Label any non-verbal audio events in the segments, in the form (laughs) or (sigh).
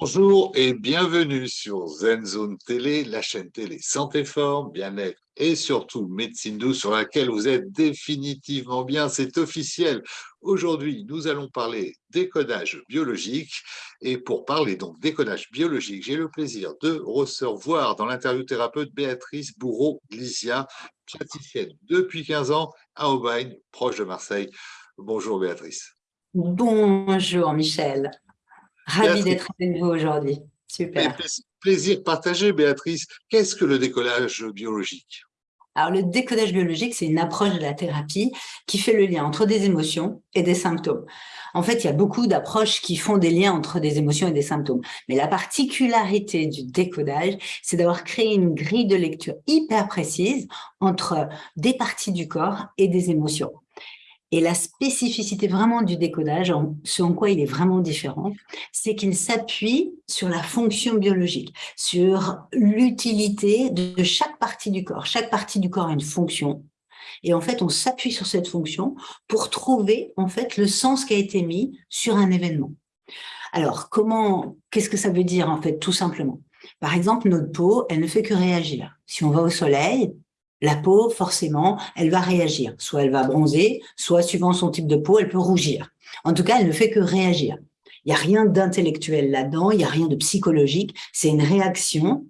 Bonjour et bienvenue sur ZenZone Télé, la chaîne télé santé forme, bien-être et surtout médecine douce sur laquelle vous êtes définitivement bien, c'est officiel. Aujourd'hui, nous allons parler décodage biologique et pour parler donc décodage biologique, j'ai le plaisir de recevoir dans l'interview thérapeute Béatrice Bourreau-Glisia, praticienne depuis 15 ans à Aubagne, proche de Marseille. Bonjour Béatrice. Bonjour Michel. Ravi d'être avec vous aujourd'hui. Super. Plaisir partagé, Béatrice. Qu'est-ce que le décollage biologique? Alors, le décodage biologique, c'est une approche de la thérapie qui fait le lien entre des émotions et des symptômes. En fait, il y a beaucoup d'approches qui font des liens entre des émotions et des symptômes. Mais la particularité du décodage, c'est d'avoir créé une grille de lecture hyper précise entre des parties du corps et des émotions. Et la spécificité vraiment du décodage, ce en quoi il est vraiment différent, c'est qu'il s'appuie sur la fonction biologique, sur l'utilité de chaque partie du corps. Chaque partie du corps a une fonction. Et en fait, on s'appuie sur cette fonction pour trouver en fait le sens qui a été mis sur un événement. Alors, comment, qu'est-ce que ça veut dire en fait, tout simplement? Par exemple, notre peau, elle ne fait que réagir. Si on va au soleil, la peau, forcément, elle va réagir. Soit elle va bronzer, soit suivant son type de peau, elle peut rougir. En tout cas, elle ne fait que réagir. Il n'y a rien d'intellectuel là-dedans, il n'y a rien de psychologique. C'est une réaction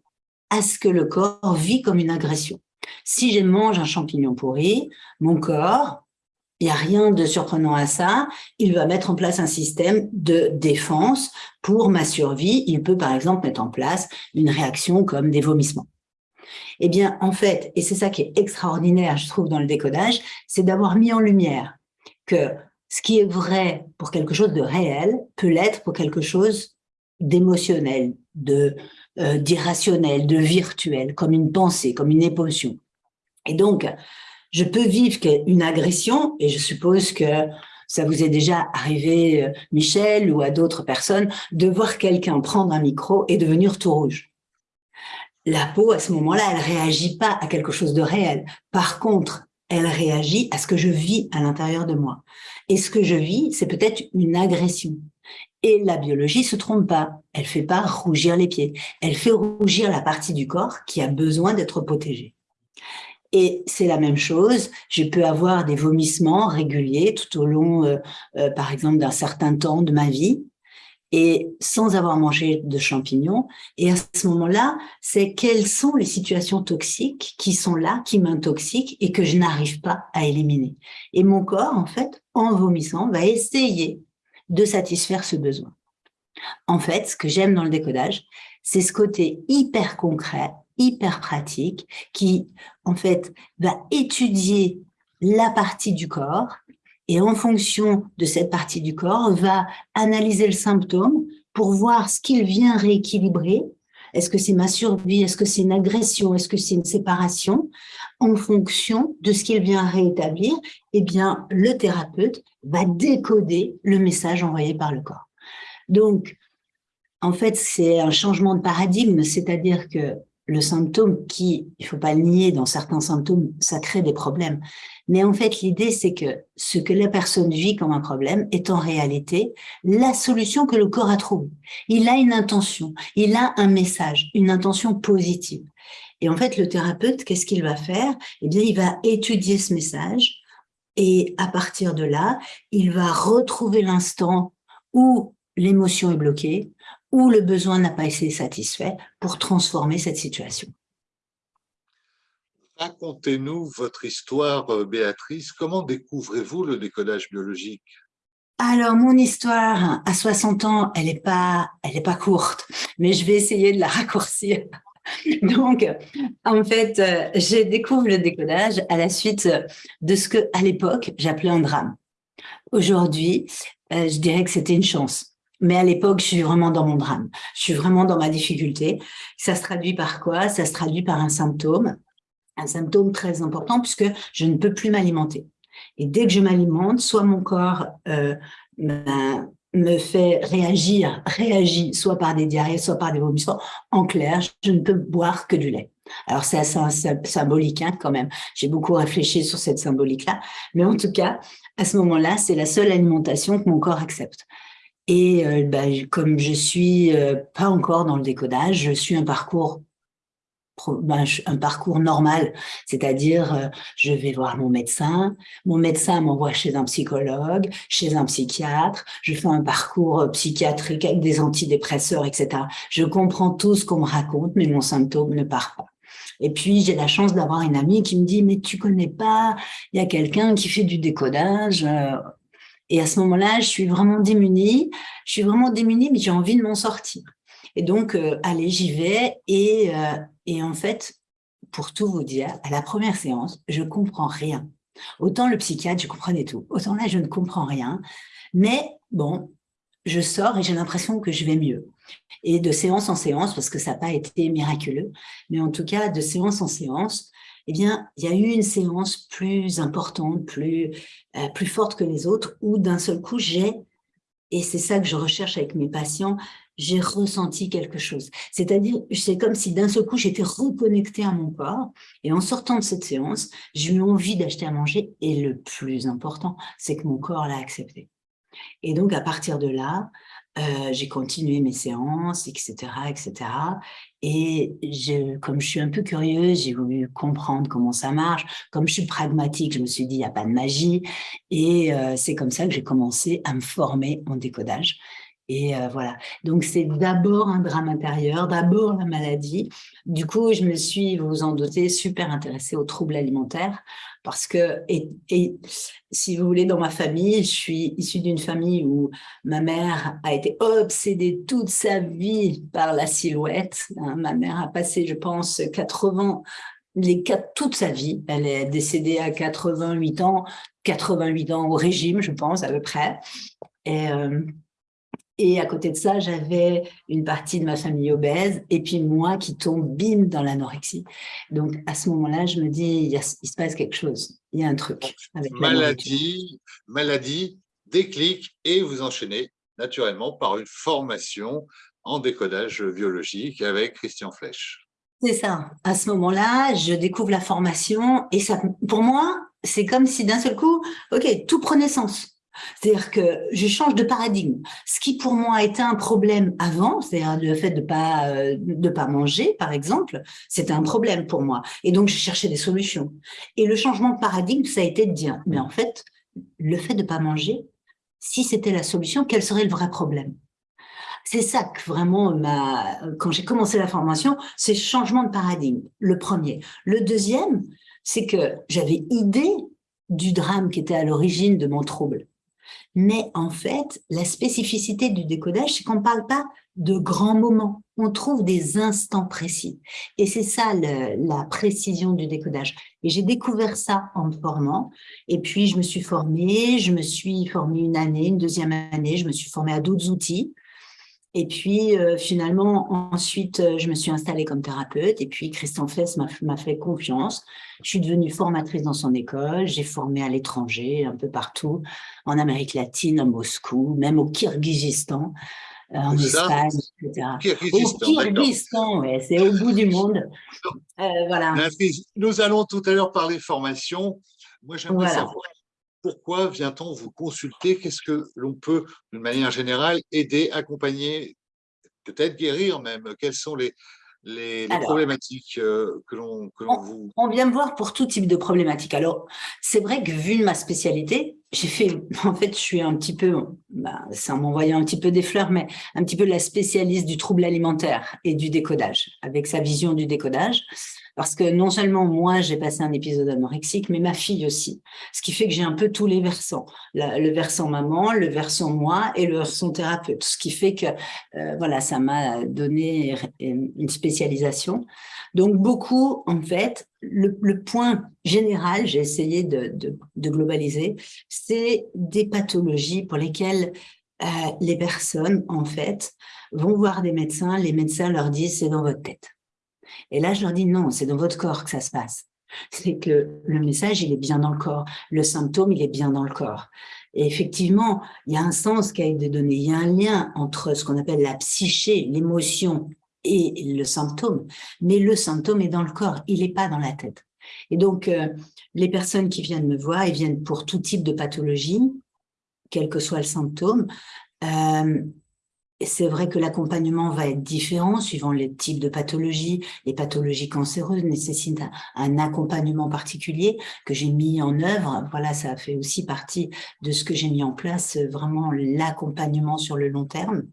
à ce que le corps vit comme une agression. Si je mange un champignon pourri, mon corps, il n'y a rien de surprenant à ça. Il va mettre en place un système de défense pour ma survie. Il peut, par exemple, mettre en place une réaction comme des vomissements. Eh bien, en fait, et c'est ça qui est extraordinaire, je trouve, dans le décodage, c'est d'avoir mis en lumière que ce qui est vrai pour quelque chose de réel peut l'être pour quelque chose d'émotionnel, de euh, d'irrationnel, de virtuel, comme une pensée, comme une émotion. Et donc, je peux vivre une agression, et je suppose que ça vous est déjà arrivé, euh, Michel, ou à d'autres personnes, de voir quelqu'un prendre un micro et devenir tout rouge la peau, à ce moment-là, elle réagit pas à quelque chose de réel. Par contre, elle réagit à ce que je vis à l'intérieur de moi. Et ce que je vis, c'est peut-être une agression. Et la biologie se trompe pas. Elle fait pas rougir les pieds. Elle fait rougir la partie du corps qui a besoin d'être protégée. Et c'est la même chose, je peux avoir des vomissements réguliers tout au long, euh, euh, par exemple, d'un certain temps de ma vie et sans avoir mangé de champignons. Et à ce moment-là, c'est quelles sont les situations toxiques qui sont là, qui m'intoxiquent et que je n'arrive pas à éliminer. Et mon corps, en fait, en vomissant, va essayer de satisfaire ce besoin. En fait, ce que j'aime dans le décodage, c'est ce côté hyper concret, hyper pratique, qui, en fait, va étudier la partie du corps et en fonction de cette partie du corps, va analyser le symptôme pour voir ce qu'il vient rééquilibrer. Est-ce que c'est ma survie? Est-ce que c'est une agression? Est-ce que c'est une séparation? En fonction de ce qu'il vient réétablir, eh bien, le thérapeute va décoder le message envoyé par le corps. Donc, en fait, c'est un changement de paradigme, c'est-à-dire que le symptôme qui, il faut pas le nier, dans certains symptômes, ça crée des problèmes. Mais en fait, l'idée, c'est que ce que la personne vit comme un problème est en réalité la solution que le corps a trouvée. Il a une intention, il a un message, une intention positive. Et en fait, le thérapeute, qu'est-ce qu'il va faire? Eh bien, il va étudier ce message et à partir de là, il va retrouver l'instant où l'émotion est bloquée, où le besoin n'a pas été satisfait pour transformer cette situation. Racontez-nous votre histoire, euh, Béatrice. Comment découvrez-vous le décodage biologique? Alors, mon histoire, à 60 ans, elle n'est pas, elle est pas courte, mais je vais essayer de la raccourcir. (laughs) Donc, en fait, euh, j'ai découvert le décodage à la suite de ce que, à l'époque, j'appelais un drame. Aujourd'hui, euh, je dirais que c'était une chance. Mais à l'époque, je suis vraiment dans mon drame. Je suis vraiment dans ma difficulté. Ça se traduit par quoi? Ça se traduit par un symptôme, un symptôme très important puisque je ne peux plus m'alimenter. Et dès que je m'alimente, soit mon corps euh, me fait réagir, réagit soit par des diarrhées, soit par des vomissements. En clair, je ne peux boire que du lait. Alors c'est assez symbolique hein, quand même. J'ai beaucoup réfléchi sur cette symbolique-là. Mais en tout cas, à ce moment-là, c'est la seule alimentation que mon corps accepte. Et bah, comme je suis euh, pas encore dans le décodage, je suis un parcours ben, un parcours normal, c'est-à-dire euh, je vais voir mon médecin, mon médecin m'envoie chez un psychologue, chez un psychiatre, je fais un parcours psychiatrique avec des antidépresseurs, etc. Je comprends tout ce qu'on me raconte, mais mon symptôme ne part pas. Et puis, j'ai la chance d'avoir une amie qui me dit, mais tu connais pas, il y a quelqu'un qui fait du décodage. Et à ce moment-là, je suis vraiment démunie. Je suis vraiment démunie, mais j'ai envie de m'en sortir. Et donc, euh, allez, j'y vais. Et, euh, et en fait, pour tout vous dire, à la première séance, je comprends rien. Autant le psychiatre, je comprenais tout. Autant là, je ne comprends rien. Mais bon, je sors et j'ai l'impression que je vais mieux. Et de séance en séance, parce que ça n'a pas été miraculeux, mais en tout cas, de séance en séance, eh bien, il y a eu une séance plus importante, plus, euh, plus forte que les autres, où d'un seul coup, j'ai, et c'est ça que je recherche avec mes patients, j'ai ressenti quelque chose. C'est-à-dire, c'est comme si d'un seul coup, j'étais reconnectée à mon corps, et en sortant de cette séance, j'ai eu envie d'acheter à manger, et le plus important, c'est que mon corps l'a accepté. Et donc, à partir de là, euh, j'ai continué mes séances, etc., etc. Et comme je suis un peu curieuse, j'ai voulu comprendre comment ça marche. Comme je suis pragmatique, je me suis dit, il n'y a pas de magie. Et euh, c'est comme ça que j'ai commencé à me former en décodage. Et euh, voilà, donc c'est d'abord un drame intérieur, d'abord la maladie. Du coup, je me suis, vous vous en doutez, super intéressée aux troubles alimentaires parce que, et, si vous voulez, dans ma famille, je suis issue d'une famille où ma mère a été obsédée toute sa vie par la silhouette. Hein. Ma mère a passé, je pense, 80 les quatre, toute sa vie. Elle est décédée à 88 ans, 88 ans au régime, je pense, à peu près. Et, euh, et à côté de ça, j'avais une partie de ma famille obèse et puis moi qui tombe bim dans l'anorexie. Donc à ce moment-là, je me dis, il, se passe quelque chose, il y a un truc. Avec maladie, maladie, déclic et vous enchaînez naturellement par une formation en décodage biologique avec Christian Flech. C'est ça. À ce moment-là, je découvre la formation et ça, pour moi, c'est comme si d'un seul coup, ok, tout prenait sens. C'est-à-dire que je change de paradigme. Ce qui pour moi était un problème avant, c'est-à-dire le fait de pas euh, de pas manger, par exemple, c'était un problème pour moi. Et donc je cherchais des solutions. Et le changement de paradigme, ça a été de dire, mais en fait, le fait de pas manger, si c'était la solution, quel serait le vrai problème? C'est ça que vraiment, quand j'ai commencé la formation, c'est changement de paradigme, le premier. Le deuxième, c'est que j'avais idée du drame qui était à l'origine de mon trouble. Mais en fait, la spécificité du décodage, c'est qu'on ne parle pas de grands moments, on trouve des instants précis. Et c'est ça la précision du décodage. Et j'ai découvert ça en me formant. Et puis, je me suis formée, je me suis formée une année, une deuxième année, je me suis formée à d'autres outils. Et puis, euh, finalement, ensuite, euh, je me suis installée comme thérapeute. Et puis, Christian Fess m'a fait confiance. Je suis devenue formatrice dans son école. J'ai formé à l'étranger, un peu partout, en Amérique latine, à Moscou, même au Kyrgyzstan, euh, en Espagne, etc. Kyrgyzstan, au Kyrgyzstan, ouais, c'est au bout du monde. voilà. Nous allons tout à l'heure parler formation. Moi, j'aimerais savoir pourquoi vient-on vous consulter? Qu'est-ce que l'on peut, d'une manière générale, aider, accompagner, peut-être guérir même? Quelles sont les, les, problématiques euh, que l'on vous… On vient me voir pour tout type de problématiques. Alors, c'est vrai que vu ma spécialité, j'ai fait, (laughs) en fait, je suis un petit peu, bah, c'est en m'envoyant un petit peu des fleurs, mais un petit peu la spécialiste du trouble alimentaire et du décodage, avec sa vision du décodage. Parce que non seulement moi, j'ai passé un épisode anorexique, mais ma fille aussi. Ce qui fait que j'ai un peu tous les versants. le versant maman, le versant moi et le versant thérapeute. Ce qui fait que euh, voilà, ça m'a donné une spécialisation. Donc beaucoup, en fait, le, point général, j'ai essayé de, globaliser, c'est des pathologies pour lesquelles euh, les personnes, en fait, vont voir des médecins, les médecins leur disent « c'est dans votre tête ». Et là, je leur dis non, c'est dans votre corps que ça se passe. C'est que le message, il est bien dans le corps. Le symptôme, il est bien dans le corps. Et effectivement, il y a un sens qui a été donné. Il y a un lien entre ce qu'on appelle la psyché, l'émotion et le symptôme. Mais le symptôme est dans le corps, il n'est pas dans la tête. Et donc, euh, les personnes qui viennent me voir, ils viennent pour tout type de pathologie, quel que soit le symptôme, c'est vrai que l'accompagnement va être différent suivant les types de pathologies. Les pathologies cancéreuses nécessitent un, accompagnement particulier que j'ai mis en œuvre. Voilà, ça fait aussi partie de ce que j'ai mis en place, vraiment l'accompagnement sur le long terme.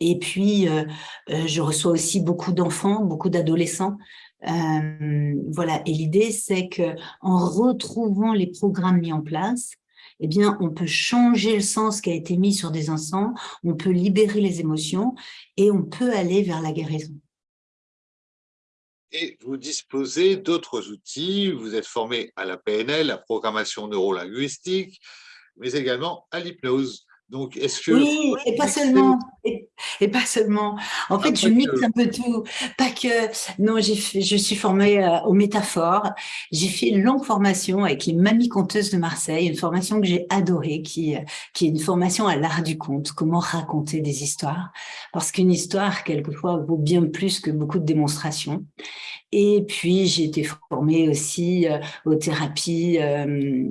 Et puis, euh, euh, je reçois aussi beaucoup d'enfants, beaucoup d'adolescents. Euh, voilà, et l'idée, c'est que en retrouvant les programmes mis en place, eh bien, on peut changer le sens qui a été mis sur des enfants, on peut libérer les émotions et on peut aller vers la guérison. Et vous disposez d'autres outils, vous êtes formé à la PNL, la programmation neurolinguistique, mais également à l'hypnose. Donc, est-ce que... Oui, et pas seulement. (laughs) Et, pas seulement. En fait, je mixe un peu tout. Pas que... Non, fait, je suis formée euh, aux métaphores. J'ai fait une longue formation avec les mamies conteuses de Marseille, une formation que j'ai adorée, qui, euh, qui est une formation à l'art du conte, comment raconter des histoires. Parce qu'une histoire, quelquefois, vaut bien plus que beaucoup de démonstrations. Et puis, j'ai été formée aussi euh, aux thérapies euh,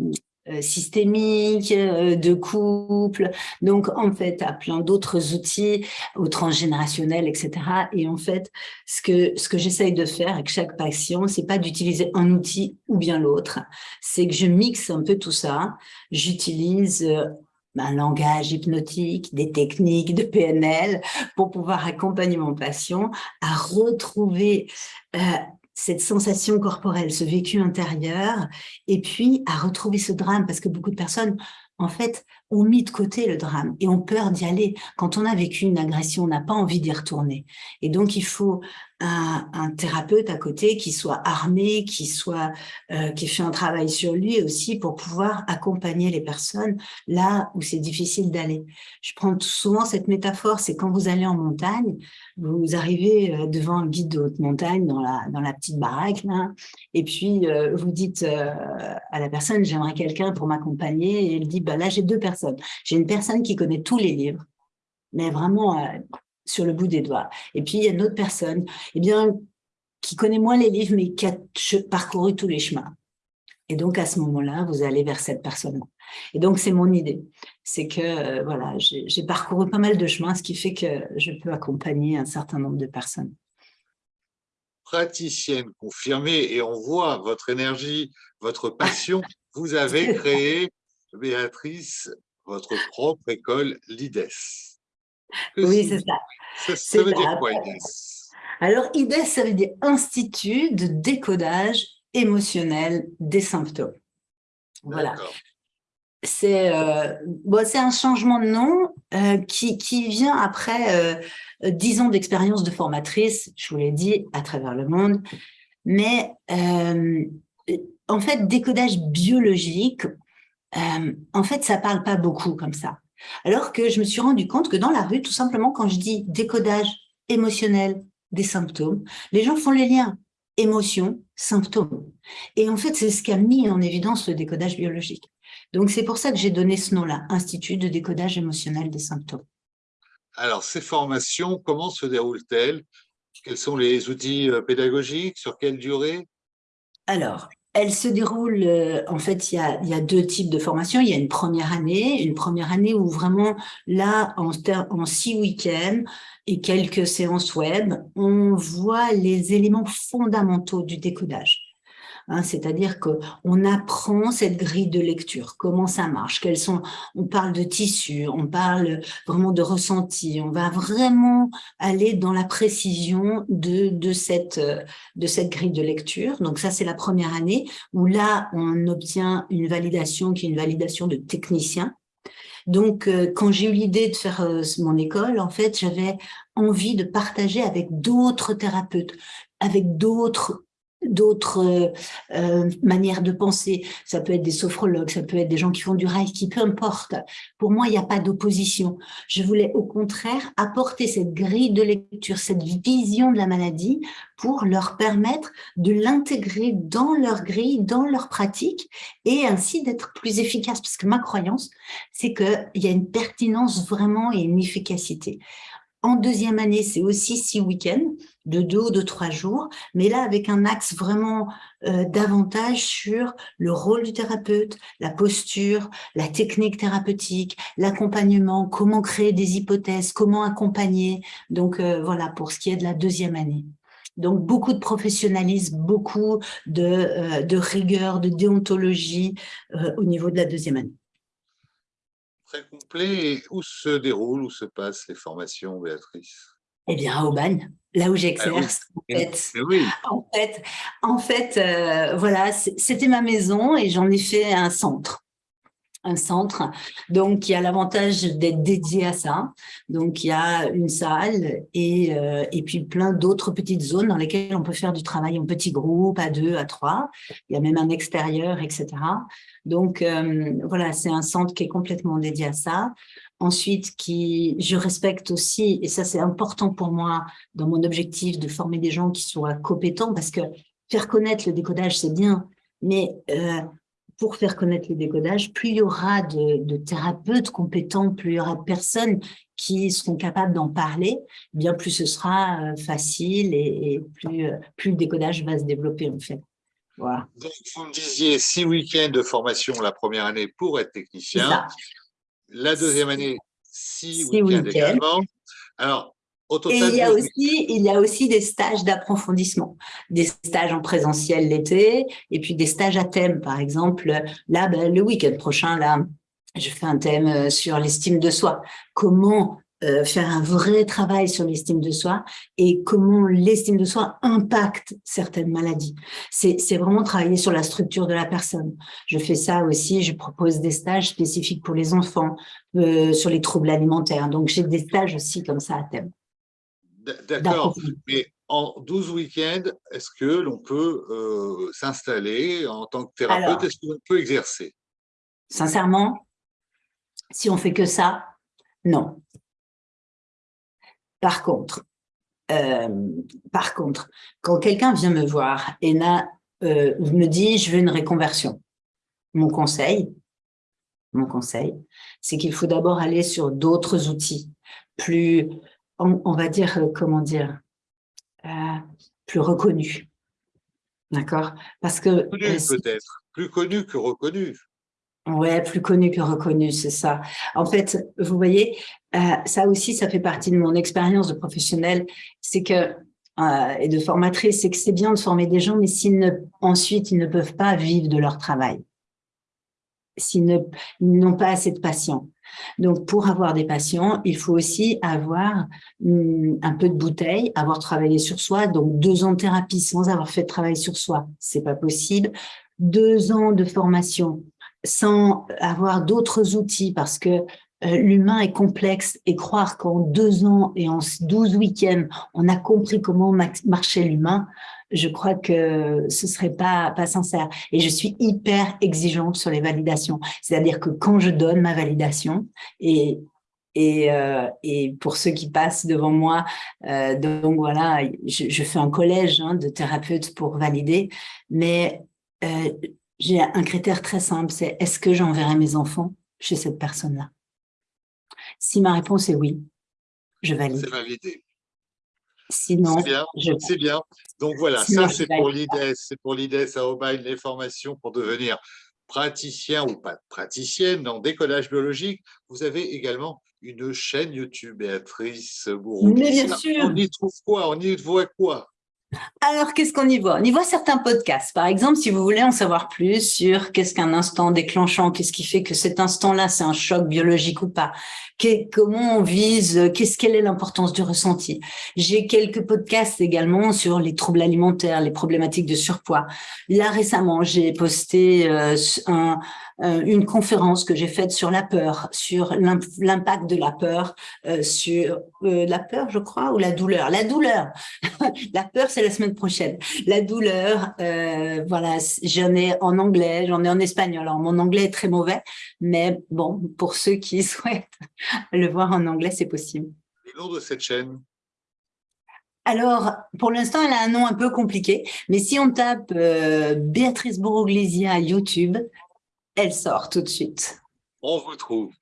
systémique, euh, de couple, donc en fait à plein d'autres outils, au transgénérationnel, etc. Et en fait, ce que, ce que j'essaye de faire avec chaque patient, c'est pas d'utiliser un outil ou bien l'autre, c'est que je mixe un peu tout ça, j'utilise euh, un langage hypnotique, des techniques de PNL pour pouvoir accompagner mon patient à retrouver cette sensation corporelle, ce vécu intérieur, et puis à retrouver ce drame, parce que beaucoup de personnes, en fait, ont mis de côté le drame et ont peur d'y aller. Quand on a vécu une agression, on n'a pas envie d'y retourner. Et donc, il faut un, thérapeute à côté qui soit armé, qui soit euh, qui fait un travail sur lui aussi pour pouvoir accompagner les personnes là où c'est difficile d'aller. Je prends souvent cette métaphore, c'est quand vous allez en montagne, vous arrivez euh, devant un guide de haute montagne dans la, dans la petite baraque, là, et puis euh, vous dites à la personne, j'aimerais quelqu'un pour m'accompagner, et elle dit, bah là j'ai deux personnes. J'ai une personne qui connaît tous les livres, mais vraiment sur le bout des doigts. Et puis, il y a une autre personne eh bien, qui connaît moins les livres, mais qui a parcouru tous les chemins. Et donc, à ce moment-là, vous allez vers cette personne-là. Et donc, c'est mon idée. C'est que, euh, voilà, j'ai parcouru pas mal de chemins, ce qui fait que je peux accompagner un certain nombre de personnes. Praticienne confirmée, et on voit votre énergie, votre passion. (laughs) Vous avez créé, Béatrice, votre propre école, l'IDES. Oui, c'est ça. Ça, veut dire quoi, IDES Alors, IDES, ça veut dire Institut de décodage émotionnel des symptômes. Voilà. C'est euh, bon, un changement de nom euh, qui, qui, vient après euh, dix ans d'expérience de formatrice, je vous l'ai dit, à travers le monde. Mais euh, en fait, décodage biologique, en fait, ça parle pas beaucoup comme ça. Alors que je me suis rendu compte que dans la rue, tout simplement, quand je dis décodage émotionnel des symptômes, les gens font les liens émotion, symptômes. Et en fait, c'est ce qui a mis en évidence le décodage biologique. Donc, c'est pour ça que j'ai donné ce nom-là, Institut de décodage émotionnel des symptômes. Alors, ces formations, comment se déroulent-elles? Quels sont les outils euh, pédagogiques? Sur quelle durée? Alors, elle se déroule, euh, en fait, il y, a, deux types de formations. Il y a une première année, une première année où vraiment, là, en, en six week-ends et quelques séances web, on voit les éléments fondamentaux du décodage. Hein, c'est-à-dire qu'on apprend cette grille de lecture, comment ça marche, quels sont, on parle de tissu, on parle vraiment de ressenti, on va vraiment aller dans la précision de, de, cette, de cette grille de lecture. Donc ça, c'est la première année où là, on obtient une validation qui est une validation de technicien, donc, euh, quand j'ai eu l'idée de faire euh, mon école, en fait, j'avais envie de partager avec d'autres thérapeutes, avec d'autres d'autres euh, euh, manières de penser. Ça peut être des sophrologues, ça peut être des gens qui font du reiki, peu importe. Pour moi, il n'y a pas d'opposition. Je voulais au contraire apporter cette grille de lecture, cette vision de la maladie pour leur permettre de l'intégrer dans leur grille, dans leur pratique et ainsi d'être plus efficace. Parce que ma croyance, c'est qu'il y a une pertinence vraiment et une efficacité. En deuxième année, c'est aussi six week-ends de deux ou de trois jours, mais là avec un axe vraiment euh, davantage sur le rôle du thérapeute, la posture, la technique thérapeutique, l'accompagnement, comment créer des hypothèses, comment accompagner. Donc euh, voilà, pour ce qui est de la deuxième année. Donc, beaucoup de professionnalisme, beaucoup de, euh, de rigueur, de déontologie au niveau de la deuxième année. Très complet. où se déroulent, où se passent les formations, Béatrice? Eh bien, à Aubagne là où j'exerce. en fait, en fait, euh, voilà, c'était ma maison et j'en ai fait un centre un centre, donc qui a l'avantage d'être dédié à ça. Donc, il y a une salle et, euh, et puis plein d'autres petites zones dans lesquelles on peut faire du travail en petits groupes, à deux, à trois. Il y a même un extérieur, etc. Donc, euh, voilà, c'est un centre qui est complètement dédié à ça ensuite qui je respecte aussi, et ça c'est important pour moi dans mon objectif de former des gens qui soient compétents, parce que faire connaître le décodage c'est bien, mais euh, pour faire connaître le décodage, plus il y aura de, thérapeutes compétents, plus il y aura de personnes qui seront capables d'en parler, bien plus ce sera euh, facile et, plus, euh, plus le décodage va se développer en fait. Voilà. Donc, vous me disiez six week-ends de formation la première année pour être technicien. La deuxième année, six, week-ends également. Alors, au total, et il y, a aussi, il y a aussi des stages d'approfondissement, des stages en présentiel l'été, et puis des stages à thème, par exemple. Là, ben, le week-end prochain, là, je fais un thème euh, sur l'estime de soi. Comment euh, faire un vrai travail sur l'estime de soi et comment l'estime de soi impacte certaines maladies. C'est vraiment travailler sur la structure de la personne. Je fais ça aussi, je propose des stages spécifiques pour les enfants euh, sur les troubles alimentaires. Donc, j'ai des stages aussi comme ça à thème. D'accord, mais en 12 week-ends, est-ce que l'on peut euh, s'installer en tant que thérapeute? Est-ce qu'on peut exercer? Sincèrement, si on fait que ça, non. Par contre, euh, par contre, quand quelqu'un vient me voir et euh, me dit « je veux une réconversion », mon conseil, mon conseil, c'est qu'il faut d'abord aller sur d'autres outils, plus, on, va dire, euh, comment dire, plus reconnus. D'accord? Parce que... peut-être, plus connu que reconnu. Ouais, plus connu que reconnu, c'est ça. En fait, vous voyez, euh, ça aussi, ça fait partie de mon expérience de professionnelle, c'est que euh, et de formatrice, c'est que c'est bien de former des gens, mais s'ils ne, ensuite ils ne peuvent pas vivre de leur travail, s'ils n'ont pas assez de patients. Donc, pour avoir des patients, il faut aussi avoir hum, un peu de bouteille, avoir travaillé sur soi. Donc, deux ans de thérapie sans avoir fait de travail sur soi, c'est pas possible. Deux ans de formation sans avoir d'autres outils parce que euh, l'humain est complexe et croire qu'en deux ans et en douze week-ends, on a compris comment marchait l'humain, je crois que ce serait pas, pas sincère. Et je suis hyper exigeante sur les validations. C'est-à-dire que quand je donne ma validation, et, et, euh, et pour ceux qui passent devant moi, euh, donc voilà, je, fais un collège hein, de thérapeutes pour valider, mais j'ai un critère très simple, c'est est-ce que j'enverrai mes enfants chez cette personne-là? Si ma réponse est oui, je valide. C'est validé. Sinon, c'est bien, Donc voilà, ça c'est pour l'IDES, c'est pour l'IDES à Aubagne, les formations pour devenir praticien ou pas praticienne en décollage biologique. Vous avez également une chaîne YouTube, Béatrice Bourreau. Mais bien sûr. On y trouve quoi? On y voit quoi? Alors, qu'est-ce qu'on y voit? On y voit certains podcasts. Par exemple, si vous voulez en savoir plus sur qu'est-ce qu'un instant déclenchant, qu'est-ce qui fait que cet instant-là, c'est un choc biologique ou pas, comment on vise, qu'est-ce quelle est l'importance du ressenti? J'ai quelques podcasts également sur les troubles alimentaires, les problématiques de surpoids. Là, récemment, j'ai posté euh, un, une conférence que j'ai faite sur la peur, sur l'impact de la peur, euh, sur euh, la peur, je crois, ou la douleur? La douleur. (laughs) la peur, c'est la semaine prochaine. La douleur, voilà, j'en ai en anglais, j'en ai en espagnol. Alors, mon anglais est très mauvais, mais bon, pour ceux qui (laughs) souhaitent le voir en anglais, c'est possible. Le nom de cette chaîne? Alors, pour l'instant, elle a un nom un peu compliqué, mais si on tape Béatrice Boroglésia YouTube, elle sort tout de suite. On vous trouve.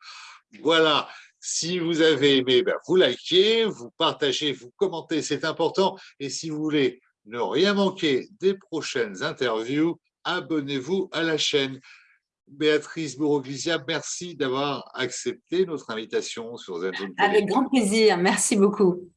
Voilà. Si vous avez aimé, ben, vous likez, vous partagez, vous commentez, c'est important. Et si vous voulez ne rien manquer des prochaines interviews, abonnez-vous à la chaîne. Béatrice Bouroglysia, merci d'avoir accepté notre invitation sur ZenZone Avec grand plaisir, merci beaucoup.